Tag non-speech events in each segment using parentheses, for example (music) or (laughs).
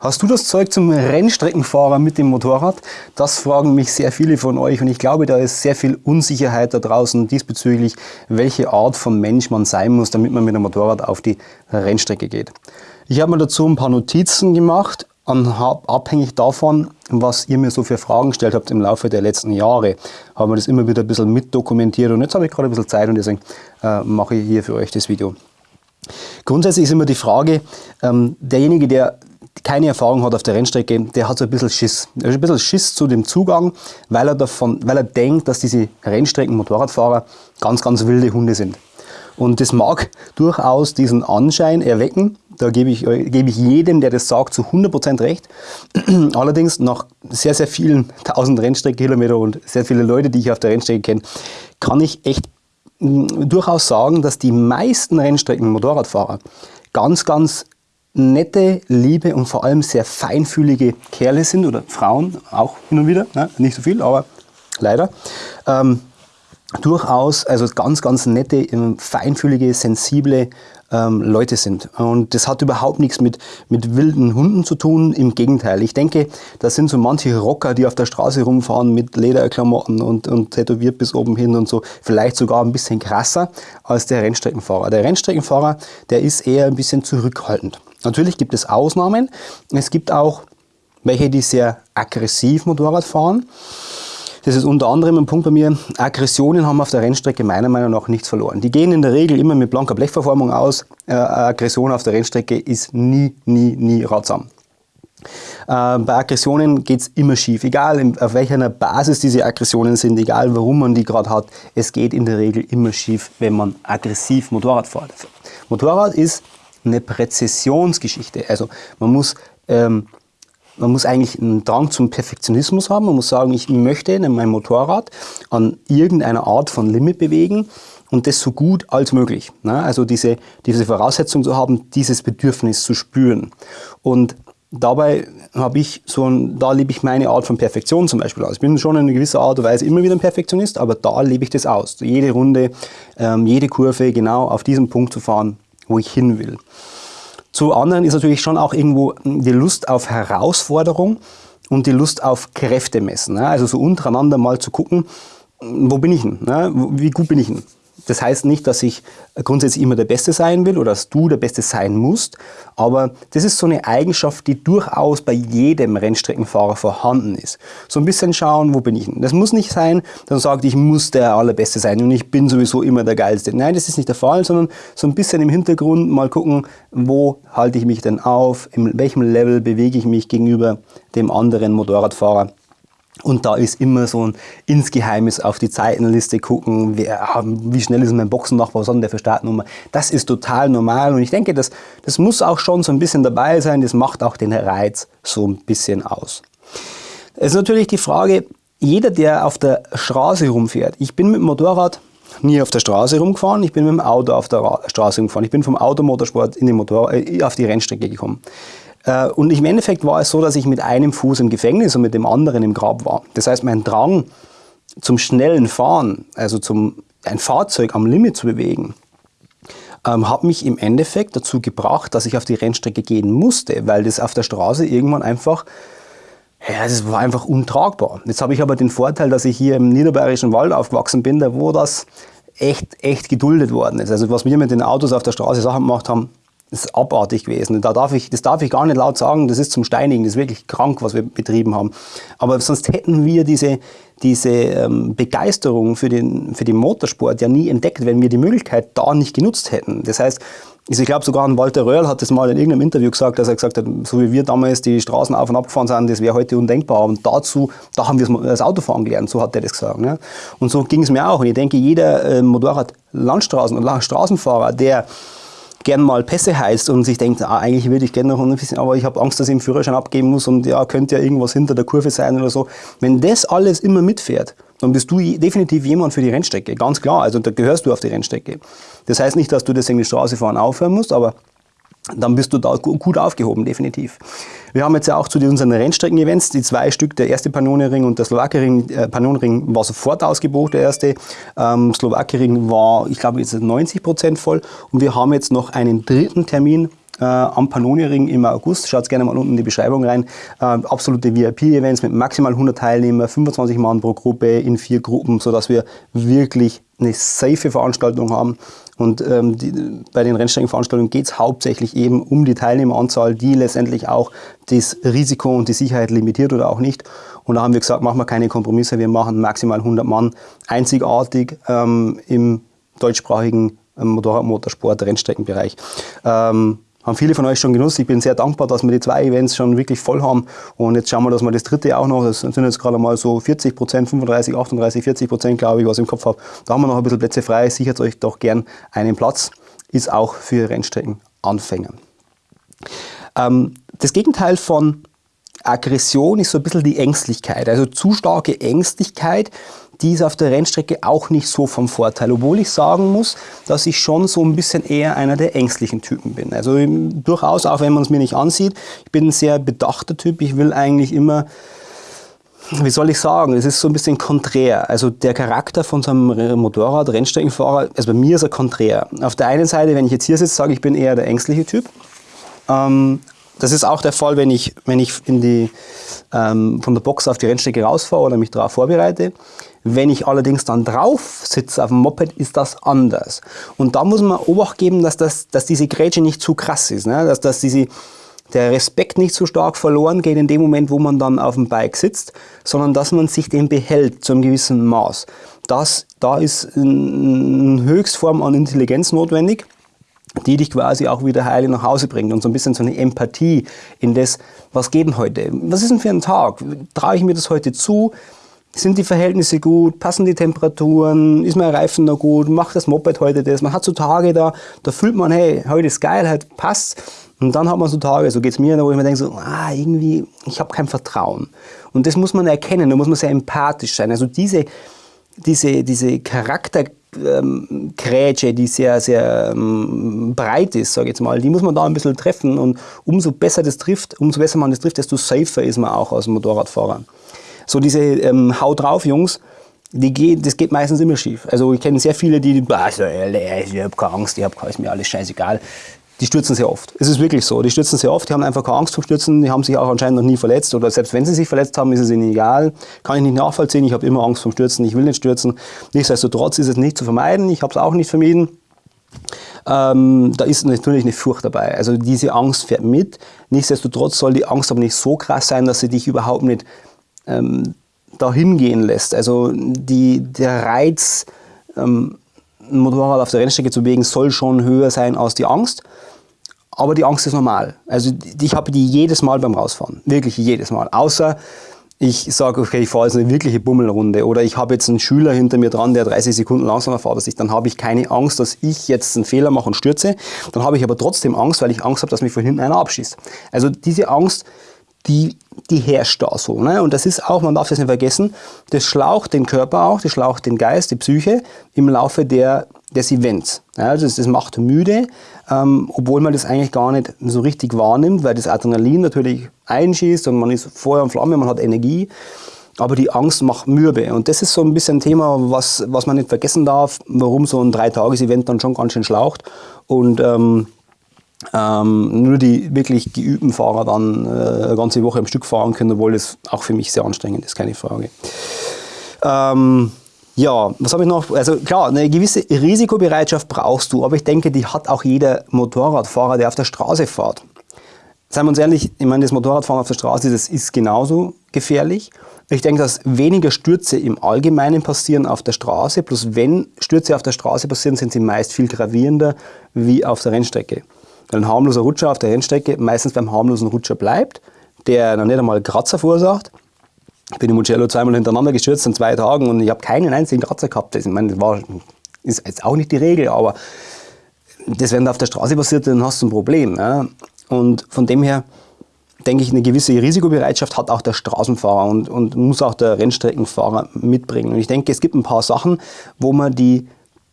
Hast du das Zeug zum Rennstreckenfahrer mit dem Motorrad? Das fragen mich sehr viele von euch und ich glaube, da ist sehr viel Unsicherheit da draußen diesbezüglich, welche Art von Mensch man sein muss, damit man mit dem Motorrad auf die Rennstrecke geht. Ich habe mir dazu ein paar Notizen gemacht abhängig davon, was ihr mir so für Fragen gestellt habt im Laufe der letzten Jahre, haben wir das immer wieder ein bisschen mitdokumentiert und jetzt habe ich gerade ein bisschen Zeit und deswegen äh, mache ich hier für euch das Video. Grundsätzlich ist immer die Frage, ähm, derjenige, der keine Erfahrung hat auf der Rennstrecke, der hat so ein bisschen Schiss. Er hat ein bisschen Schiss zu dem Zugang, weil er, davon, weil er denkt, dass diese Rennstrecken-Motorradfahrer ganz, ganz wilde Hunde sind. Und das mag durchaus diesen Anschein erwecken. Da gebe ich, gebe ich jedem, der das sagt, zu 100% recht. (clears throat) Allerdings nach sehr, sehr vielen (laughs) tausend Rennstreckenkilometer und sehr viele Leute, die ich auf der Rennstrecke kenne, kann ich echt mm, durchaus sagen, dass die meisten Rennstrecken-Motorradfahrer ganz, ganz nette, liebe und vor allem sehr feinfühlige Kerle sind oder Frauen auch hin und wieder, ne? nicht so viel, aber leider. Ähm, durchaus also ganz, ganz nette, ähm, feinfühlige, sensible ähm, Leute sind. Und das hat überhaupt nichts mit, mit wilden Hunden zu tun, im Gegenteil. Ich denke, das sind so manche Rocker, die auf der Straße rumfahren mit Lederklamotten und, und tätowiert bis oben hin und so, vielleicht sogar ein bisschen krasser als der Rennstreckenfahrer. Der Rennstreckenfahrer, der ist eher ein bisschen zurückhaltend. Natürlich gibt es Ausnahmen. Es gibt auch welche, die sehr aggressiv Motorrad fahren. Das ist unter anderem ein Punkt bei mir. Aggressionen haben auf der Rennstrecke meiner Meinung nach nichts verloren. Die gehen in der Regel immer mit blanker Blechverformung aus. Äh, Aggression auf der Rennstrecke ist nie, nie, nie ratsam. Äh, bei Aggressionen geht es immer schief, egal auf welcher Basis diese Aggressionen sind, egal warum man die gerade hat, es geht in der Regel immer schief, wenn man aggressiv Motorrad fährt. Motorrad ist eine Präzisionsgeschichte. Also man muss, ähm, man muss eigentlich einen Drang zum Perfektionismus haben. Man muss sagen, ich möchte mein Motorrad an irgendeiner Art von Limit bewegen und das so gut als möglich. Ne? Also diese, diese Voraussetzung zu haben, dieses Bedürfnis zu spüren. Und dabei habe ich so ein, da lebe ich meine Art von Perfektion zum Beispiel aus. Ich bin schon in gewisser Art und Weise immer wieder ein Perfektionist, aber da lebe ich das aus. Jede Runde, ähm, jede Kurve genau auf diesem Punkt zu fahren, wo ich hin will. Zu anderen ist natürlich schon auch irgendwo die Lust auf Herausforderung und die Lust auf Kräfte messen. Ne? Also so untereinander mal zu gucken, wo bin ich denn? Ne? Wie gut bin ich denn? Das heißt nicht, dass ich grundsätzlich immer der Beste sein will oder dass du der Beste sein musst, aber das ist so eine Eigenschaft, die durchaus bei jedem Rennstreckenfahrer vorhanden ist. So ein bisschen schauen, wo bin ich denn? Das muss nicht sein, man sagt, ich muss der Allerbeste sein und ich bin sowieso immer der Geilste. Nein, das ist nicht der Fall, sondern so ein bisschen im Hintergrund mal gucken, wo halte ich mich denn auf, in welchem Level bewege ich mich gegenüber dem anderen Motorradfahrer und da ist immer so ein insgeheimes auf die Zeitenliste gucken, wer, wie schnell ist mein Boxennachbar, was hat der für Startnummer. Das ist total normal und ich denke, das, das muss auch schon so ein bisschen dabei sein, das macht auch den Reiz so ein bisschen aus. Es ist natürlich die Frage, jeder, der auf der Straße rumfährt, ich bin mit dem Motorrad nie auf der Straße rumgefahren, ich bin mit dem Auto auf der Straße rumgefahren, ich bin vom Automotorsport in den Motor, äh, auf die Rennstrecke gekommen. Äh, und im Endeffekt war es so, dass ich mit einem Fuß im Gefängnis und mit dem anderen im Grab war. Das heißt, mein Drang zum schnellen Fahren, also zum, ein Fahrzeug am Limit zu bewegen, ähm, hat mich im Endeffekt dazu gebracht, dass ich auf die Rennstrecke gehen musste, weil das auf der Straße irgendwann einfach, ja, das war einfach untragbar. Jetzt habe ich aber den Vorteil, dass ich hier im niederbayerischen Wald aufgewachsen bin, da wo das echt, echt geduldet worden ist. Also was wir mit den Autos auf der Straße Sachen gemacht haben, das ist abartig gewesen. Da darf ich, das darf ich gar nicht laut sagen, das ist zum Steinigen, das ist wirklich krank, was wir betrieben haben. Aber sonst hätten wir diese, diese ähm, Begeisterung für den, für den Motorsport ja nie entdeckt, wenn wir die Möglichkeit da nicht genutzt hätten. Das heißt, ich glaube sogar ein Walter Röhrl hat das mal in irgendeinem Interview gesagt, dass er gesagt hat, so wie wir damals die Straßen auf und ab gefahren sind, das wäre heute undenkbar. Und dazu, da haben wir das Autofahren gelernt, so hat er das gesagt. Ne? Und so ging es mir auch. Und ich denke, jeder äh, Motorrad-Landstraßen- und Straßenfahrer, der gern mal Pässe heißt und sich denkt, ah, eigentlich würde ich gerne noch ein bisschen, aber ich habe Angst, dass ich den Führerschein abgeben muss und ja, könnte ja irgendwas hinter der Kurve sein oder so. Wenn das alles immer mitfährt, dann bist du definitiv jemand für die Rennstrecke, ganz klar. Also da gehörst du auf die Rennstrecke. Das heißt nicht, dass du deswegen die Straße fahren aufhören musst, aber dann bist du da gut aufgehoben, definitiv. Wir haben jetzt ja auch zu unseren Rennstrecken-Events die zwei Stück, der erste Pannonenring und der Slowakering. Äh, Pannonenring war sofort ausgebucht, der erste. Ähm, Slowakering war, ich glaube, jetzt 90 Prozent voll. Und wir haben jetzt noch einen dritten Termin äh, am Pannoni-Ring im August. Schaut gerne mal unten in die Beschreibung rein. Äh, absolute VIP-Events mit maximal 100 Teilnehmern, 25 Mann pro Gruppe in vier Gruppen, sodass wir wirklich eine safe Veranstaltung haben. Und ähm, die, bei den Rennstreckenveranstaltungen geht es hauptsächlich eben um die Teilnehmeranzahl, die letztendlich auch das Risiko und die Sicherheit limitiert oder auch nicht. Und da haben wir gesagt, machen wir keine Kompromisse, wir machen maximal 100 Mann einzigartig ähm, im deutschsprachigen ähm, Motorrad, Motorsport, Rennstreckenbereich. Ähm, haben viele von euch schon genutzt. Ich bin sehr dankbar, dass wir die zwei Events schon wirklich voll haben. Und jetzt schauen wir, dass wir das dritte auch noch, das sind jetzt gerade mal so 40 Prozent, 35, 38, 40 Prozent, glaube ich, was ich im Kopf habe. Da haben wir noch ein bisschen Plätze frei. Sichert euch doch gern einen Platz. Ist auch für Rennstreckenanfänger. Ähm, das Gegenteil von Aggression ist so ein bisschen die Ängstlichkeit. Also zu starke Ängstlichkeit die ist auf der Rennstrecke auch nicht so vom Vorteil. Obwohl ich sagen muss, dass ich schon so ein bisschen eher einer der ängstlichen Typen bin. Also durchaus, auch wenn man es mir nicht ansieht, ich bin ein sehr bedachter Typ. Ich will eigentlich immer wie soll ich sagen, es ist so ein bisschen konträr. Also der Charakter von so einem Motorrad, Rennstreckenfahrer, also bei mir ist er konträr. Auf der einen Seite, wenn ich jetzt hier sitze, sage ich, bin eher der ängstliche Typ. Ähm, das ist auch der Fall, wenn ich, wenn ich in die, ähm, von der Box auf die Rennstrecke rausfahre oder mich darauf vorbereite. Wenn ich allerdings dann drauf sitze auf dem Moped, ist das anders. Und da muss man Obacht geben, dass, das, dass diese Grätsche nicht zu krass ist. Ne? Dass, dass diese, der Respekt nicht so stark verloren geht in dem Moment, wo man dann auf dem Bike sitzt, sondern dass man sich den behält zu einem gewissen Maß. Das, da ist eine Höchstform an Intelligenz notwendig, die dich quasi auch wieder heile nach Hause bringt und so ein bisschen so eine Empathie in das, was geht denn heute? Was ist denn für ein Tag? Traue ich mir das heute zu? Sind die Verhältnisse gut? Passen die Temperaturen? Ist mein Reifen noch gut? Macht das Moped heute das? Man hat so Tage da, da fühlt man, hey, heute ist geil, heute passt. Und dann hat man so Tage, so geht es mir, wo ich mir denke, so, ah, irgendwie, ich habe kein Vertrauen. Und das muss man erkennen, da muss man sehr empathisch sein. Also diese, diese, diese Charaktergrätsche, ähm, die sehr, sehr ähm, breit ist, sage ich jetzt mal, die muss man da ein bisschen treffen. Und umso besser das trifft, umso besser man das trifft, desto safer ist man auch als Motorradfahrer. So diese ähm, Hau drauf Jungs, die geht, das geht meistens immer schief. Also ich kenne sehr viele, die, also, ich habe keine Angst, ich habe ist mir alles scheißegal. Die stürzen sehr oft. Es ist wirklich so. Die stürzen sehr oft, die haben einfach keine Angst vom Stürzen, die haben sich auch anscheinend noch nie verletzt oder selbst wenn sie sich verletzt haben, ist es ihnen egal. Kann ich nicht nachvollziehen, ich habe immer Angst vom Stürzen, ich will nicht stürzen. Nichtsdestotrotz ist es nicht zu vermeiden, ich habe es auch nicht vermieden. Ähm, da ist natürlich eine Furcht dabei. Also diese Angst fährt mit. Nichtsdestotrotz soll die Angst aber nicht so krass sein, dass sie dich überhaupt nicht ähm, dahin gehen lässt. Also die, der Reiz, ähm, ein Motorrad auf der Rennstrecke zu bewegen, soll schon höher sein als die Angst. Aber die Angst ist normal. Also ich habe die jedes Mal beim Rausfahren. Wirklich jedes Mal. Außer ich sage, okay, ich fahre jetzt eine wirkliche Bummelrunde oder ich habe jetzt einen Schüler hinter mir dran, der 30 Sekunden langsamer fährt als ich, dann habe ich keine Angst, dass ich jetzt einen Fehler mache und stürze. Dann habe ich aber trotzdem Angst, weil ich Angst habe, dass mich von hinten einer abschießt. Also diese Angst die, die herrscht da so. Ne? Und das ist auch, man darf das nicht vergessen, das schlaucht den Körper auch, das schlaucht den Geist, die Psyche im Laufe der, des Events. Ja, also das, das macht müde, ähm, obwohl man das eigentlich gar nicht so richtig wahrnimmt, weil das Adrenalin natürlich einschießt und man ist Feuer und Flamme, man hat Energie. Aber die Angst macht mürbe. Und das ist so ein bisschen ein Thema, was, was man nicht vergessen darf, warum so ein Dreitages-Event dann schon ganz schön schlaucht. Und ähm, ähm, nur die wirklich geübten Fahrer dann äh, eine ganze Woche am Stück fahren können, obwohl das auch für mich sehr anstrengend ist, keine Frage. Ähm, ja, was habe ich noch? Also klar, eine gewisse Risikobereitschaft brauchst du, aber ich denke, die hat auch jeder Motorradfahrer, der auf der Straße fährt. Seien wir uns ehrlich, ich meine, das Motorradfahren auf der Straße, das ist genauso gefährlich. Ich denke, dass weniger Stürze im Allgemeinen passieren auf der Straße, plus wenn Stürze auf der Straße passieren, sind sie meist viel gravierender wie auf der Rennstrecke. Weil ein harmloser Rutscher auf der Rennstrecke meistens beim harmlosen Rutscher bleibt, der noch nicht einmal Kratzer verursacht. Ich bin im Mugello zweimal hintereinander gestürzt in zwei Tagen und ich habe keinen einzigen Kratzer gehabt. Das, ich meine, das war, ist jetzt auch nicht die Regel, aber das, wenn da auf der Straße passiert, dann hast du ein Problem. Ja? Und von dem her denke ich, eine gewisse Risikobereitschaft hat auch der Straßenfahrer und, und muss auch der Rennstreckenfahrer mitbringen. Und ich denke, es gibt ein paar Sachen, wo man die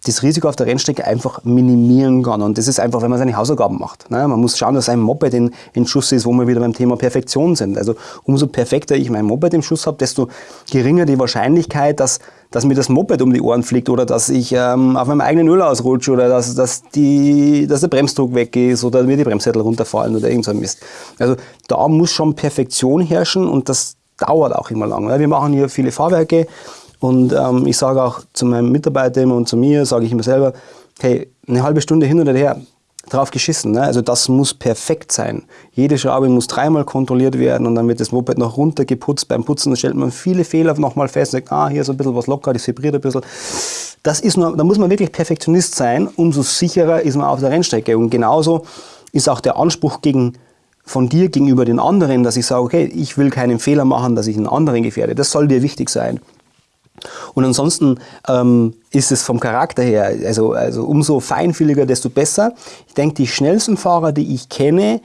das Risiko auf der Rennstrecke einfach minimieren kann. Und das ist einfach, wenn man seine Hausaufgaben macht. Ne? Man muss schauen, dass ein Moped in, in Schuss ist, wo wir wieder beim Thema Perfektion sind. Also umso perfekter ich mein Moped im Schuss habe, desto geringer die Wahrscheinlichkeit, dass, dass mir das Moped um die Ohren fliegt oder dass ich ähm, auf meinem eigenen Öl ausrutsche oder dass, dass, die, dass der Bremsdruck weg ist oder mir die Bremssättel runterfallen oder irgend so ein Mist. Also da muss schon Perfektion herrschen und das dauert auch immer lang. Wir machen hier viele Fahrwerke und ähm, ich sage auch zu meinen Mitarbeitern und zu mir, sage ich immer selber, hey, eine halbe Stunde hin oder her, drauf geschissen. Ne? Also das muss perfekt sein. Jede Schraube muss dreimal kontrolliert werden und dann wird das Moped noch runtergeputzt. Beim Putzen stellt man viele Fehler nochmal fest und sagt, ah, hier ist ein bisschen was locker, das vibriert ein bisschen. Das ist nur, da muss man wirklich Perfektionist sein, umso sicherer ist man auf der Rennstrecke. Und genauso ist auch der Anspruch gegen, von dir gegenüber den anderen, dass ich sage, okay, ich will keinen Fehler machen, dass ich einen anderen gefährde. Das soll dir wichtig sein. Und ansonsten ähm, ist es vom Charakter her, also, also umso feinfühliger, desto besser. Ich denke, die schnellsten Fahrer, die ich kenne,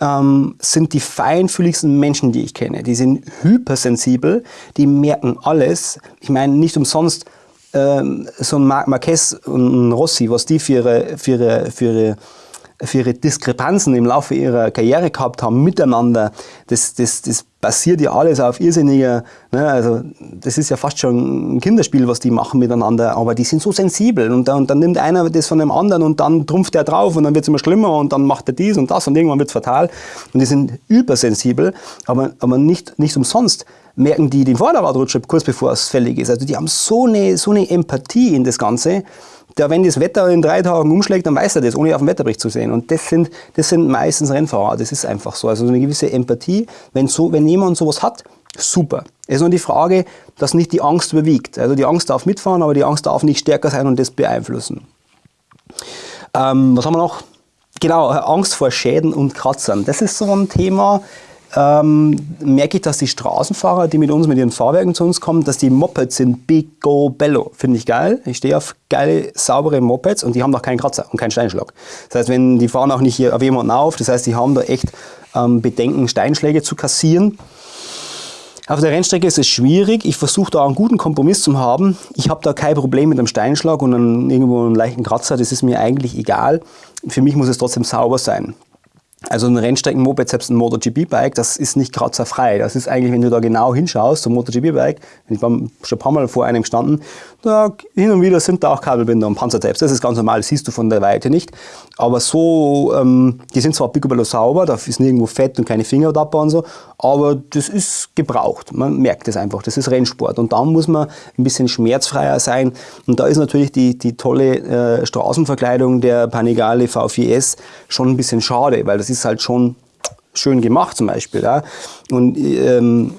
ähm, sind die feinfühligsten Menschen, die ich kenne. Die sind hypersensibel, die merken alles. Ich meine, nicht umsonst ähm, so ein Mar Marquez und ein Rossi, was die für ihre, für ihre, für ihre für ihre Diskrepanzen im Laufe ihrer Karriere gehabt haben miteinander, das, das, das basiert ja alles auf irrsinniger, ne, also das ist ja fast schon ein Kinderspiel, was die machen miteinander, aber die sind so sensibel und, und dann nimmt einer das von dem anderen und dann trumpft er drauf und dann wird es immer schlimmer und dann macht er dies und das und irgendwann wird es fatal. Und die sind übersensibel, aber, aber nicht, nicht umsonst merken die den Vorderradrutscher kurz bevor es fällig ist. Also die haben so eine, so eine Empathie in das Ganze, der, wenn das Wetter in drei Tagen umschlägt, dann weiß er das, ohne auf dem Wetterbericht zu sehen. Und das sind, das sind meistens Rennfahrer, das ist einfach so. Also eine gewisse Empathie, wenn, so, wenn jemand sowas hat, super. Es ist nur die Frage, dass nicht die Angst überwiegt. Also die Angst darf mitfahren, aber die Angst darf nicht stärker sein und das beeinflussen. Ähm, was haben wir noch? Genau, Angst vor Schäden und Kratzern. Das ist so ein Thema, ähm, merke ich, dass die Straßenfahrer, die mit uns, mit ihren Fahrwerken zu uns kommen, dass die Mopeds sind big go bello. Finde ich geil. Ich stehe auf geile, saubere Mopeds und die haben noch keinen Kratzer und keinen Steinschlag. Das heißt, wenn die fahren auch nicht hier auf jemanden auf, das heißt, die haben da echt ähm, Bedenken, Steinschläge zu kassieren. Auf der Rennstrecke ist es schwierig. Ich versuche da einen guten Kompromiss zu haben. Ich habe da kein Problem mit einem Steinschlag und einem, irgendwo einen leichten Kratzer. Das ist mir eigentlich egal. Für mich muss es trotzdem sauber sein. Also ein Rennstrecken-Moped, selbst ein MotoGP-Bike, das ist nicht kratzerfrei. Das ist eigentlich, wenn du da genau hinschaust, so ein MotoGP-Bike, ich war schon ein paar Mal vor einem gestanden, da hin und wieder sind da auch Kabelbinder und Panzertapes. Das ist ganz normal, das siehst du von der Weite nicht. Aber so, ähm, die sind zwar picobello sauber, da ist nirgendwo Fett und keine Fingerdapper und so, aber das ist gebraucht. Man merkt es einfach, das ist Rennsport. Und da muss man ein bisschen schmerzfreier sein. Und da ist natürlich die, die tolle äh, Straßenverkleidung der Panigale V4S schon ein bisschen schade, weil das ist halt schon schön gemacht zum Beispiel. Ja. Und ähm,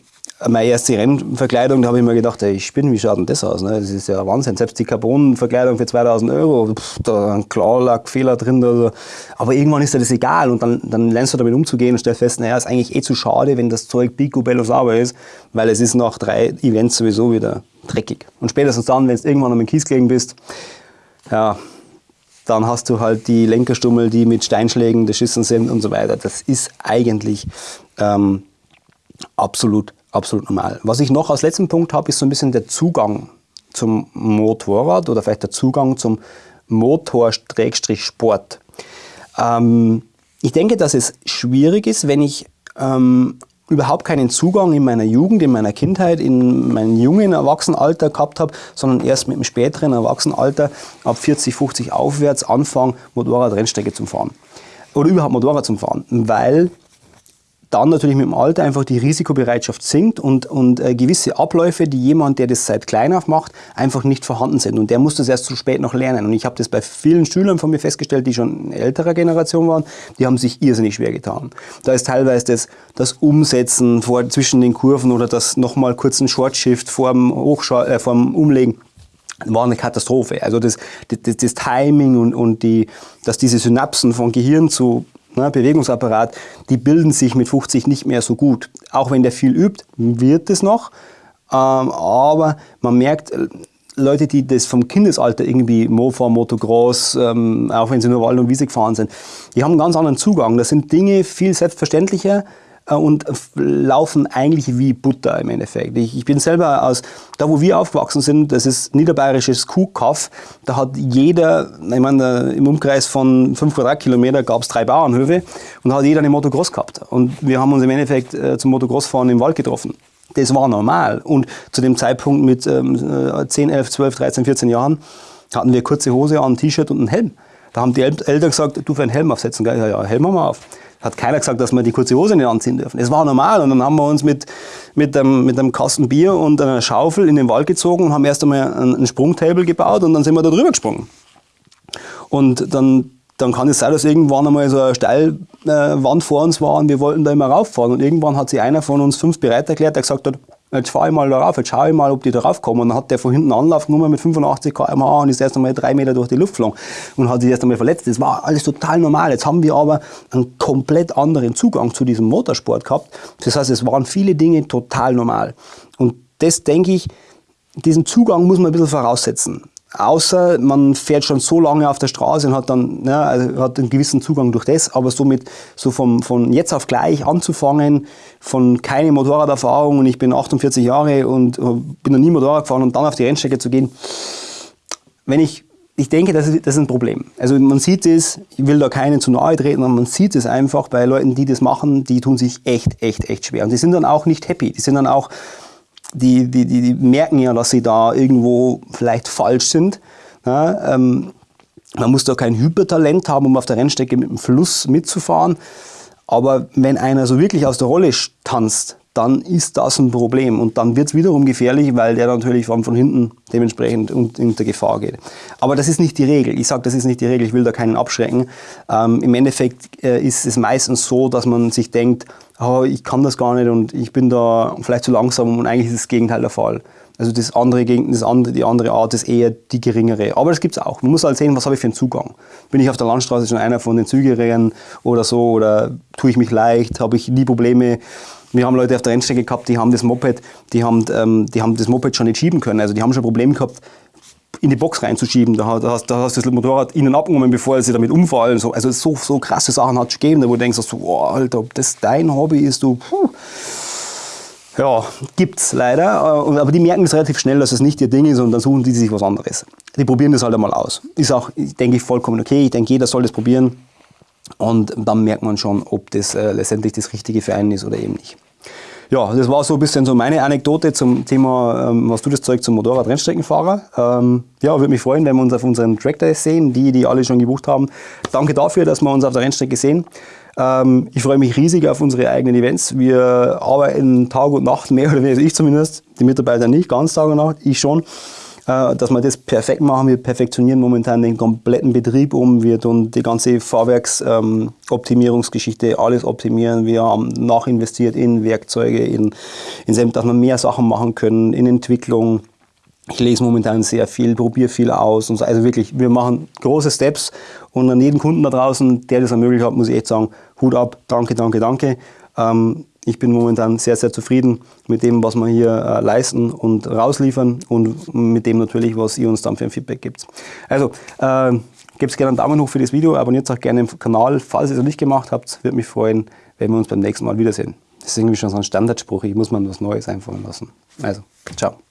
meine erste Rennverkleidung, da habe ich mir gedacht, ey, ich bin, wie schaut denn das aus? Ne? Das ist ja Wahnsinn. Selbst die Carbon-Verkleidung für 2000 Euro, pff, da ein Klarlackfehler drin. Oder Aber irgendwann ist dir das egal und dann, dann lernst du damit umzugehen und stellst fest, naja, ist eigentlich eh zu schade, wenn das Zeug picobello sauber ist, weil es ist nach drei Events sowieso wieder dreckig. Und spätestens dann, wenn du irgendwann am Kies gelegen bist, ja, dann hast du halt die Lenkerstummel, die mit Steinschlägen beschissen sind und so weiter. Das ist eigentlich ähm, absolut absolut normal. Was ich noch als letzten Punkt habe, ist so ein bisschen der Zugang zum Motorrad oder vielleicht der Zugang zum Motor-Sport. Ähm, ich denke, dass es schwierig ist, wenn ich ähm, überhaupt keinen Zugang in meiner Jugend, in meiner Kindheit, in meinem jungen Erwachsenenalter gehabt habe, sondern erst mit dem späteren Erwachsenenalter ab 40, 50 aufwärts anfange, Motorrad-Rennstrecke zu fahren. Oder überhaupt Motorrad zu fahren, weil dann natürlich mit dem Alter einfach die Risikobereitschaft sinkt und, und äh, gewisse Abläufe, die jemand, der das seit klein auf macht, einfach nicht vorhanden sind. Und der muss das erst zu spät noch lernen. Und ich habe das bei vielen Schülern von mir festgestellt, die schon älterer Generation waren, die haben sich irrsinnig schwer getan. Da ist teilweise das, das Umsetzen vor, zwischen den Kurven oder das nochmal kurz ein Short-Shift vor dem, äh, vor dem Umlegen war eine Katastrophe. Also das, das, das Timing und, und die, dass diese Synapsen von Gehirn zu ne, Bewegungsapparat, die bilden sich mit 50 nicht mehr so gut. Auch wenn der viel übt, wird es noch. Ähm, aber man merkt, äh, Leute, die das vom Kindesalter irgendwie Mofa, Motocross, ähm, auch wenn sie nur Wald und Wiese gefahren sind, die haben einen ganz anderen Zugang. Das sind Dinge viel selbstverständlicher, und laufen eigentlich wie Butter im Endeffekt. Ich, ich, bin selber aus, da wo wir aufgewachsen sind, das ist niederbayerisches Kuhkaff, da hat jeder, ich meine, im Umkreis von 5 Quadratkilometer gab es drei Bauernhöfe und da hat jeder eine Motocross gehabt. Und wir haben uns im Endeffekt äh, zum Motocrossfahren im Wald getroffen. Das war normal. Und zu dem Zeitpunkt mit ähm, 10, 11, 12, 13, 14 Jahren hatten wir kurze Hose an, ein T-Shirt und einen Helm. Da haben die Eltern gesagt, du für einen Helm aufsetzen. Ja, ja, Helm haben wir auf. Hat keiner gesagt, dass wir die kurze Hose nicht anziehen dürfen. Es war normal. Und dann haben wir uns mit, mit, einem, mit einem Kasten Bier und einer Schaufel in den Wald gezogen und haben erst einmal ein Sprungtable gebaut und dann sind wir da drüber gesprungen. Und dann, dann kann es sein, dass irgendwann einmal so eine Steilwand vor uns war und wir wollten da immer rauffahren. Und irgendwann hat sich einer von uns fünf bereit erklärt, der gesagt hat, jetzt fahre ich mal darauf, jetzt schaue ich mal, ob die da raufkommen. Und dann hat der von hinten Anlauf genommen mit 85 km/h und ist erst einmal drei Meter durch die Luft geflogen und hat sich erst einmal verletzt. Das war alles total normal. Jetzt haben wir aber einen komplett anderen Zugang zu diesem Motorsport gehabt. Das heißt, es waren viele Dinge total normal. Und das denke ich, diesen Zugang muss man ein bisschen voraussetzen. Außer man fährt schon so lange auf der Straße und hat dann ja, also hat einen gewissen Zugang durch das, aber somit so vom, von jetzt auf gleich anzufangen, von keine Motorraderfahrung und ich bin 48 Jahre und bin noch nie Motorrad gefahren und dann auf die Rennstrecke zu gehen, wenn ich ich denke, das ist, das ist ein Problem. Also man sieht es, ich will da keinen zu nahe treten, aber man sieht es einfach bei Leuten, die das machen, die tun sich echt, echt, echt schwer. Und die sind dann auch nicht happy. Die sind dann auch die, die, die, die merken ja, dass sie da irgendwo vielleicht falsch sind. Ja, ähm, man muss da kein Hypertalent haben, um auf der Rennstrecke mit dem Fluss mitzufahren. Aber wenn einer so wirklich aus der Rolle tanzt, dann ist das ein Problem. Und dann wird es wiederum gefährlich, weil der natürlich von, von hinten dementsprechend unter Gefahr geht. Aber das ist nicht die Regel. Ich sage, das ist nicht die Regel, ich will da keinen abschrecken. Ähm, Im Endeffekt äh, ist es meistens so, dass man sich denkt, oh, ich kann das gar nicht und ich bin da vielleicht zu langsam und eigentlich ist das Gegenteil der Fall. Also das andere, das andere, die andere Art ist eher die geringere. Aber das gibt es auch. Man muss halt sehen, was habe ich für einen Zugang. Bin ich auf der Landstraße schon einer von den Zügigeren oder so oder tue ich mich leicht, habe ich nie Probleme. Wir haben Leute auf der Rennstrecke gehabt, die haben das Moped, die haben, ähm, die haben das Moped schon nicht schieben können. Also die haben schon Probleme gehabt, in die Box reinzuschieben. Da, hast, da hast du das Motorrad ihnen abgenommen, bevor sie damit umfallen. So, also so, so krasse Sachen hat es gegeben, wo du denkst, so, oh, Alter, ob das dein Hobby ist, du. Puh. Ja, gibt's leider. Äh, aber die merken es relativ schnell, dass es nicht ihr Ding ist und dann suchen die sich was anderes. Die probieren das halt einmal aus. Ist auch, denke ich, vollkommen okay. Ich denke, jeder soll das probieren. Und dann merkt man schon, ob das äh, letztendlich das Richtige für einen ist oder eben nicht. Ja, das war so ein bisschen so meine Anekdote zum Thema, ähm, was du das Zeug zum Motorrad-Rennstreckenfahrer. Ähm, ja, würde mich freuen, wenn wir uns auf unseren Track Days sehen, die, die alle schon gebucht haben. Danke dafür, dass wir uns auf der Rennstrecke sehen. Ähm, ich freue mich riesig auf unsere eigenen Events. Wir arbeiten Tag und Nacht, mehr oder weniger, ich zumindest, die Mitarbeiter nicht, ganz Tag und Nacht, ich schon. Äh, dass wir das perfekt machen. Wir perfektionieren momentan den kompletten Betrieb um. Wir tun die ganze Fahrwerksoptimierungsgeschichte alles optimieren. Wir haben nachinvestiert in Werkzeuge, in, in dass wir mehr Sachen machen können, in Entwicklung. Ich lese momentan sehr viel, probiere viel aus. Und so. Also wirklich, wir machen große Steps. Und an jeden Kunden da draußen, der das ermöglicht hat, muss ich echt sagen, Hut ab, danke, danke, danke. Ähm, ich bin momentan sehr, sehr zufrieden mit dem, was wir hier äh, leisten und rausliefern und mit dem natürlich, was ihr uns dann für ein Feedback gibt. Also, äh, gebt gerne einen Daumen hoch für das Video, abonniert auch gerne den Kanal, falls ihr es noch nicht gemacht habt. Würde mich freuen, wenn wir uns beim nächsten Mal wiedersehen. Das ist irgendwie schon so ein Standardspruch, ich muss mal was Neues einfallen lassen. Also, ciao.